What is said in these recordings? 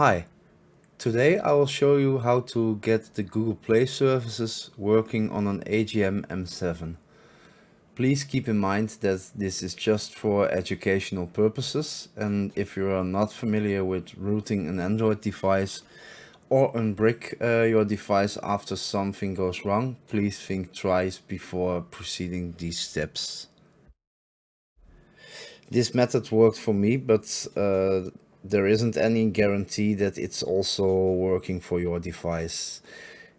Hi, today I will show you how to get the Google Play services working on an AGM M7. Please keep in mind that this is just for educational purposes and if you are not familiar with rooting an Android device or unbrick uh, your device after something goes wrong, please think twice before proceeding these steps. This method worked for me, but uh, there isn't any guarantee that it's also working for your device.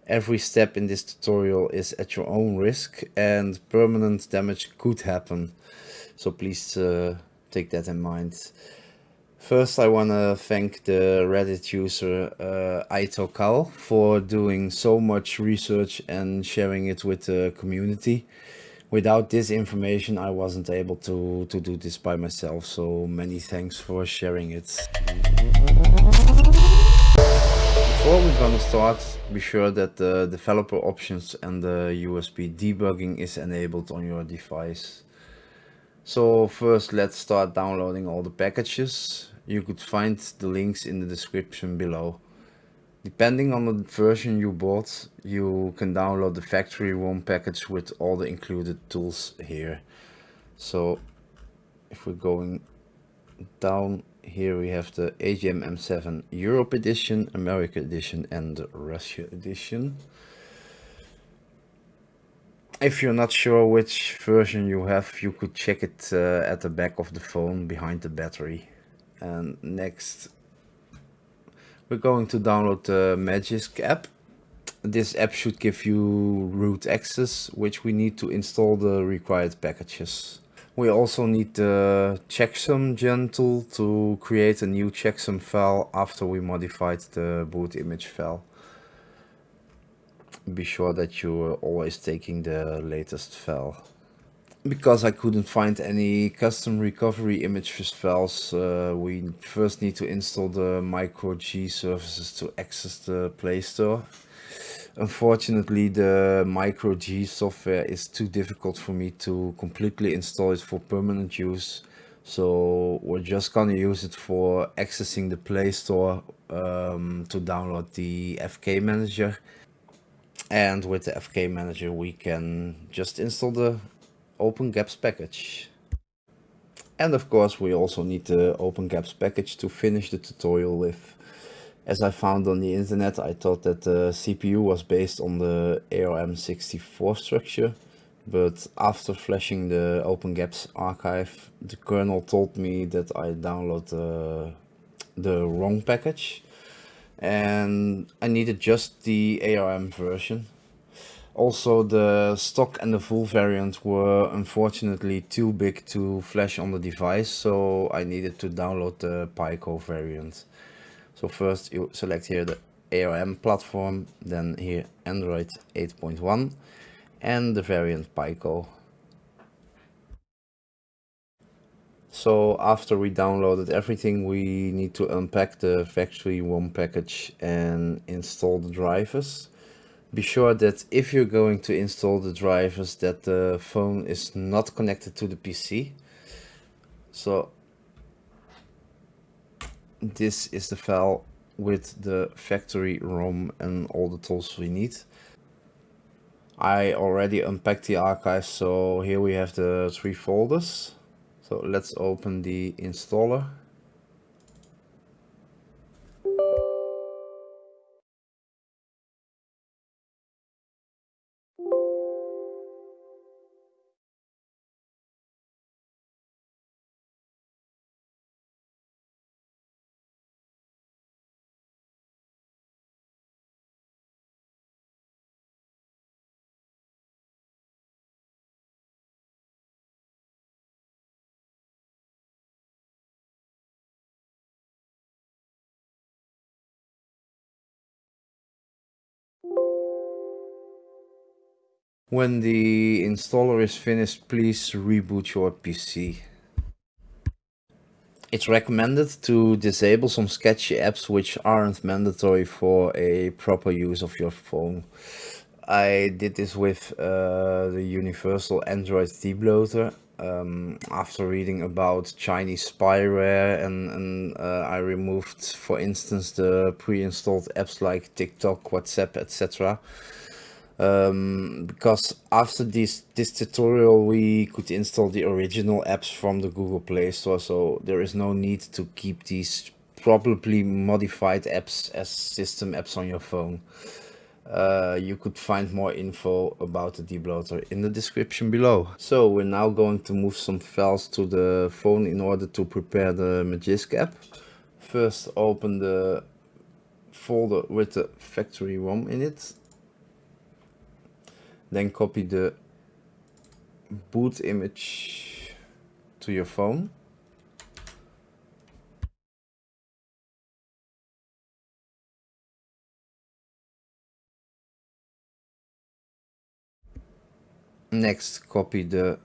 Every step in this tutorial is at your own risk and permanent damage could happen. So please uh, take that in mind. First, I want to thank the Reddit user uh, Aitokal for doing so much research and sharing it with the community without this information I wasn't able to to do this by myself. So many thanks for sharing it. Before we're gonna start be sure that the developer options and the USB debugging is enabled on your device. So first let's start downloading all the packages. You could find the links in the description below Depending on the version you bought, you can download the factory ROM package with all the included tools here. So if we're going down here we have the AGM M7 Europe edition, America edition and Russia edition. If you're not sure which version you have, you could check it uh, at the back of the phone behind the battery. And next we're going to download the Magisk app. This app should give you root access, which we need to install the required packages. We also need the checksum gen tool to create a new checksum file after we modified the boot image file. Be sure that you're always taking the latest file because I couldn't find any custom recovery images files, uh, we first need to install the micro G services to access the Play Store. Unfortunately, the micro G software is too difficult for me to completely install it for permanent use. So we're just gonna use it for accessing the Play Store um, to download the FK Manager. And with the FK Manager, we can just install the OpenGApps package. And of course we also need the OpenGApps package to finish the tutorial with. As I found on the internet, I thought that the CPU was based on the ARM64 structure, but after flashing the OpenGApps archive, the kernel told me that I download uh, the wrong package and I needed just the ARM version also the stock and the full variant were unfortunately too big to flash on the device, so I needed to download the Pico variant. So first you select here the ARM platform, then here Android 8.1 and the variant Pico. So after we downloaded everything, we need to unpack the factory ROM package and install the drivers be sure that if you're going to install the drivers that the phone is not connected to the PC. So this is the file with the factory ROM and all the tools we need. I already unpacked the archive, so here we have the three folders. So let's open the installer. When the installer is finished, please reboot your PC. It's recommended to disable some sketchy apps which aren't mandatory for a proper use of your phone. I did this with uh, the universal Android debloater. Um, after reading about Chinese spyware and, and uh, I removed for instance the pre-installed apps like TikTok, WhatsApp, etc. Um, because after this this tutorial we could install the original apps from the Google Play Store so there is no need to keep these probably modified apps as system apps on your phone. Uh, you could find more info about the debloater in the description below. So we're now going to move some files to the phone in order to prepare the Magisk app. First open the folder with the factory ROM in it. Then copy the boot image to your phone. Next, copy the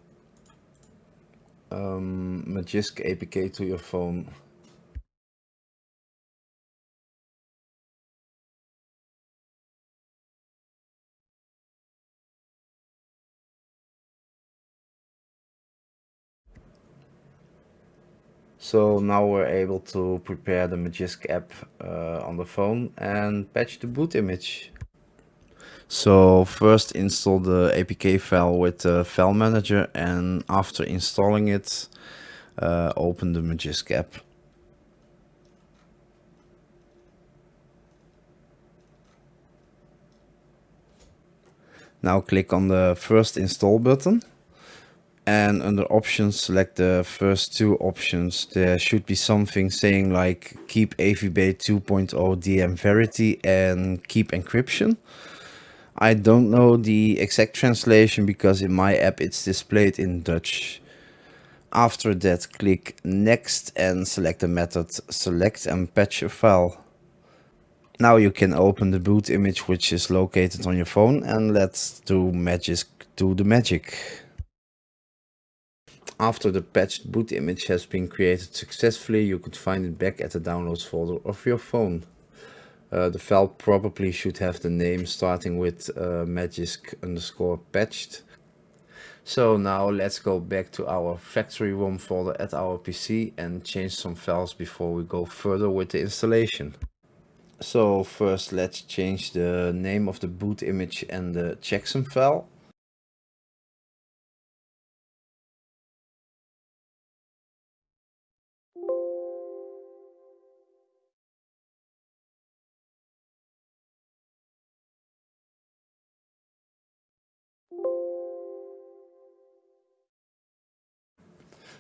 um, Magisk APK to your phone. So now we're able to prepare the Magisk app uh, on the phone and patch the boot image. So first install the APK file with the file manager and after installing it, uh, open the Magisk app. Now click on the first install button and under options select the first two options there should be something saying like keep AVB 2.0 DM Verity and keep encryption I don't know the exact translation because in my app it's displayed in Dutch. After that click next and select the method select and patch a file. Now you can open the boot image which is located on your phone and let's do magic do the magic. After the patched boot image has been created successfully, you could find it back at the downloads folder of your phone. Uh, the file probably should have the name starting with uh, magisk underscore patched. So now let's go back to our factory ROM folder at our PC and change some files before we go further with the installation. So first let's change the name of the boot image and the checksum file.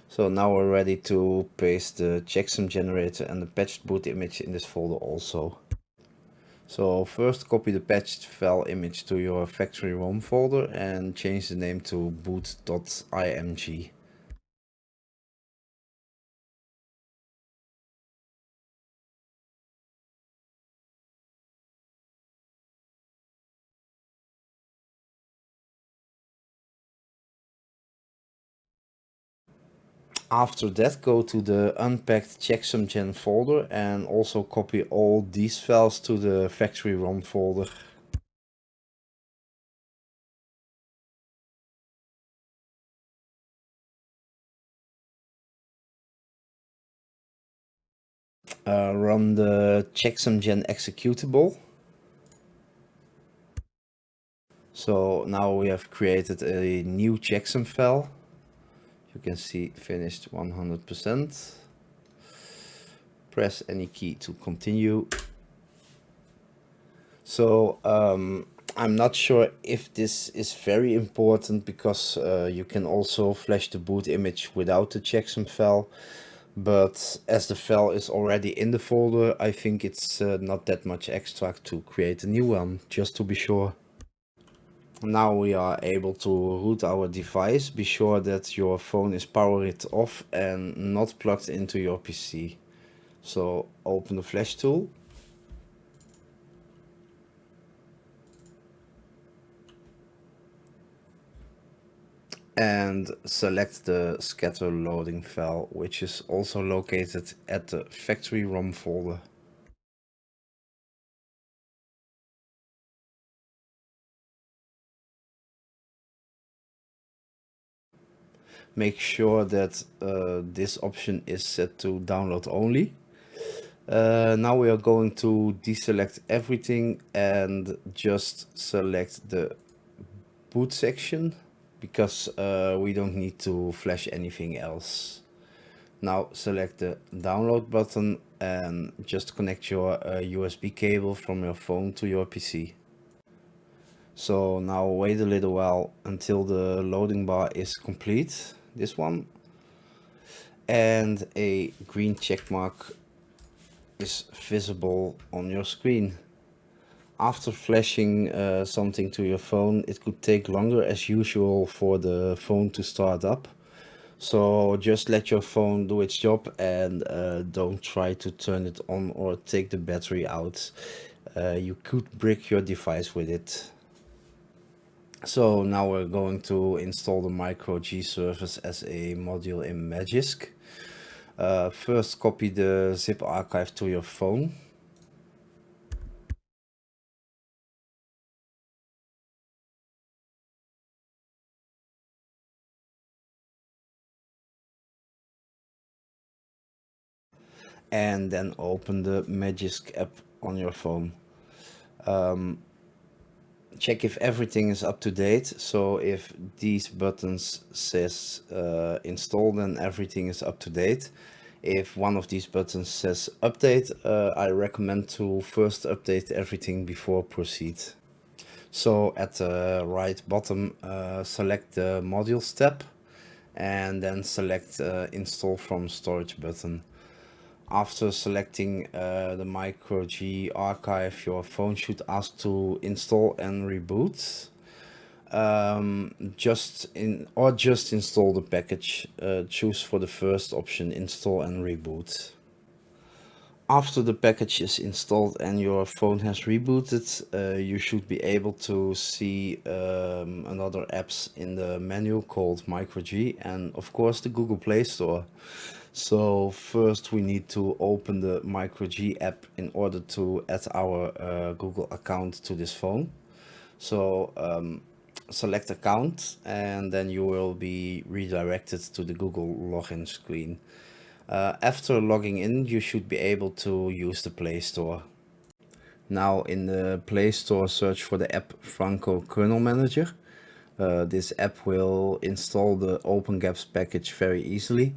So now we're ready to paste the checksum generator and the patched boot image in this folder also. So first copy the patched file image to your factory ROM folder and change the name to boot.img. After that go to the unpacked checksum gen folder and also copy all these files to the factory ROM folder. Uh, run the checksum gen executable. So now we have created a new checksum file you can see finished 100%. Press any key to continue. So um, I'm not sure if this is very important because uh, you can also flash the boot image without the checksum file. But as the file is already in the folder, I think it's uh, not that much extra to create a new one, just to be sure. Now we are able to root our device. Be sure that your phone is powered off and not plugged into your PC. So open the flash tool. And select the scatter loading file, which is also located at the factory ROM folder. Make sure that uh, this option is set to download only. Uh, now we are going to deselect everything and just select the boot section because uh, we don't need to flash anything else. Now select the download button and just connect your uh, USB cable from your phone to your PC. So now wait a little while until the loading bar is complete, this one. And a green check mark is visible on your screen. After flashing uh, something to your phone, it could take longer as usual for the phone to start up. So just let your phone do its job and uh, don't try to turn it on or take the battery out. Uh, you could break your device with it. So now we're going to install the micro G service as a module in Magisk. Uh, first copy the zip archive to your phone. and then open the Magisk app on your phone. Um, check if everything is up to date. So if these buttons says uh, install, then everything is up to date. If one of these buttons says update, uh, I recommend to first update everything before proceed. So at the right bottom, uh, select the modules tab and then select uh, install from storage button after selecting uh, the micro G archive, your phone should ask to install and reboot. Um, just in or just install the package. Uh, choose for the first option, install and reboot. After the package is installed and your phone has rebooted, uh, you should be able to see um, another apps in the menu called MicroG and of course the Google Play Store. So first we need to open the MicroG app in order to add our uh, Google account to this phone. So um, select account and then you will be redirected to the Google login screen. Uh, after logging in, you should be able to use the Play Store. Now in the Play Store, search for the app Franco Kernel Manager. Uh, this app will install the OpenGApps package very easily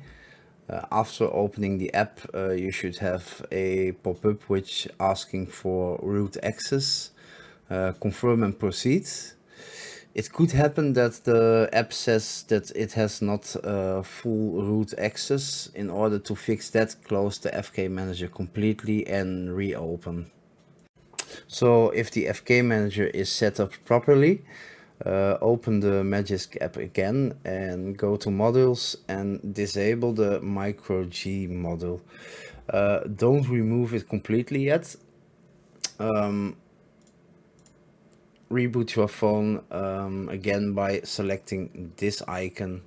uh, after opening the app, uh, you should have a pop-up which asking for root access, uh, confirm and proceed. It could happen that the app says that it has not uh, full root access. In order to fix that, close the FK Manager completely and reopen. So if the FK Manager is set up properly, uh, open the Magisk app again and go to modules and disable the micro G model. Uh, don't remove it completely yet. Um, reboot your phone um, again by selecting this icon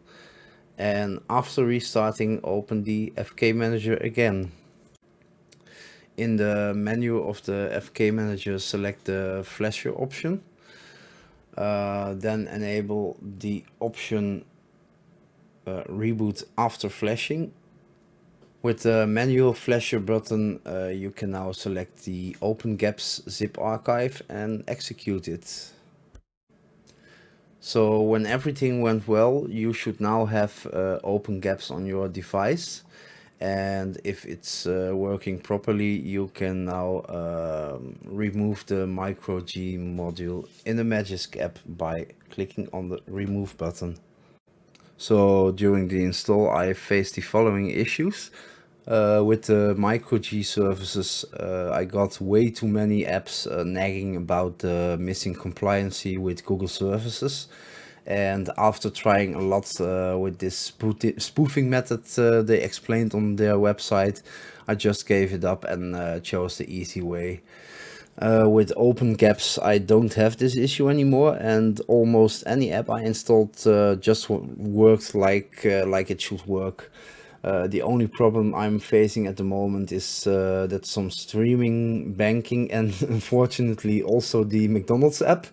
and after restarting open the FK manager again. In the menu of the FK manager select the flasher option uh, then enable the option uh, reboot after flashing. With the manual flasher button, uh, you can now select the OpenGApps zip archive and execute it. So when everything went well, you should now have uh, OpenGApps on your device and if it's uh, working properly you can now um, remove the micro G module in the Magisk app by clicking on the remove button. So during the install I faced the following issues. Uh, with the micro G services uh, I got way too many apps uh, nagging about the missing compliancy with Google services and after trying a lot uh, with this spoofing method uh, they explained on their website I just gave it up and uh, chose the easy way. Uh, with OpenGApps I don't have this issue anymore and almost any app I installed uh, just worked like uh, like it should work Uh, the only problem I'm facing at the moment is uh, that some streaming, banking and unfortunately also the McDonald's app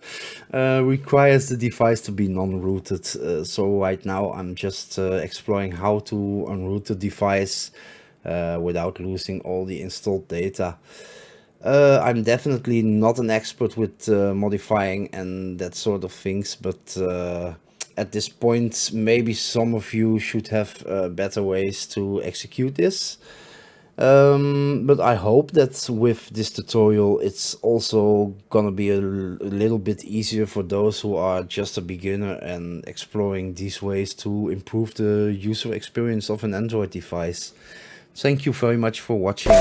uh, requires the device to be non-rooted. Uh, so right now I'm just uh, exploring how to unroot the device without losing all the installed data. I'm definitely not an expert with modifying and that sort of things, but at this point, maybe some of you should have uh, better ways to execute this. Um, but I hope that with this tutorial, it's also gonna be a, a little bit easier for those who are just a beginner and exploring these ways to improve the user experience of an Android device. Thank you very much for watching.